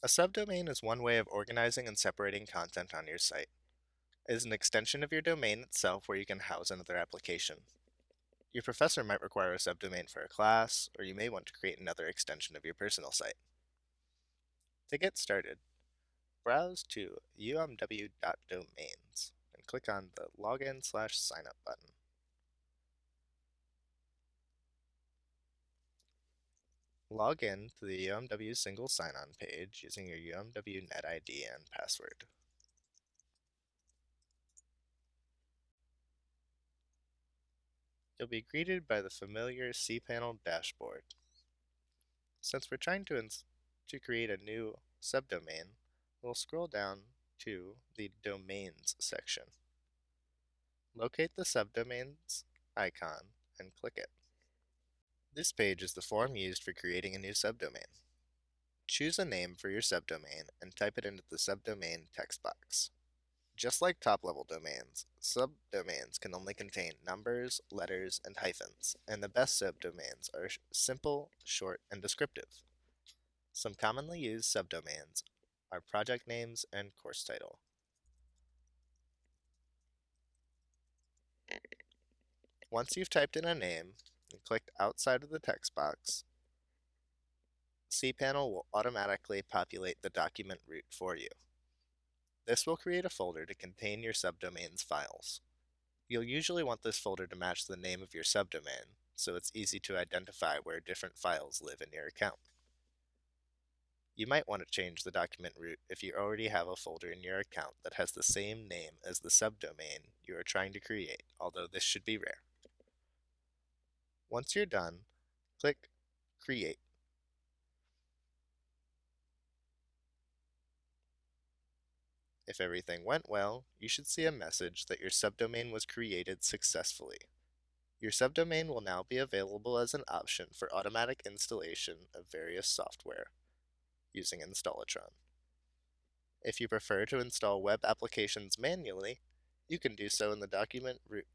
A subdomain is one way of organizing and separating content on your site. It is an extension of your domain itself where you can house another application. Your professor might require a subdomain for a class, or you may want to create another extension of your personal site. To get started, browse to umw.domains and click on the login slash signup button. Log in to the UMW single sign-on page using your UMW NetID and password. You'll be greeted by the familiar cPanel dashboard. Since we're trying to, to create a new subdomain, we'll scroll down to the Domains section. Locate the subdomains icon and click it. This page is the form used for creating a new subdomain. Choose a name for your subdomain and type it into the subdomain text box. Just like top-level domains, subdomains can only contain numbers, letters, and hyphens, and the best subdomains are simple, short, and descriptive. Some commonly used subdomains are project names and course title. Once you've typed in a name, and clicked outside of the text box, cPanel will automatically populate the document root for you. This will create a folder to contain your subdomain's files. You'll usually want this folder to match the name of your subdomain, so it's easy to identify where different files live in your account. You might want to change the document root if you already have a folder in your account that has the same name as the subdomain you are trying to create, although this should be rare. Once you're done, click Create. If everything went well, you should see a message that your subdomain was created successfully. Your subdomain will now be available as an option for automatic installation of various software using Installatron. If you prefer to install web applications manually, you can do so in the document root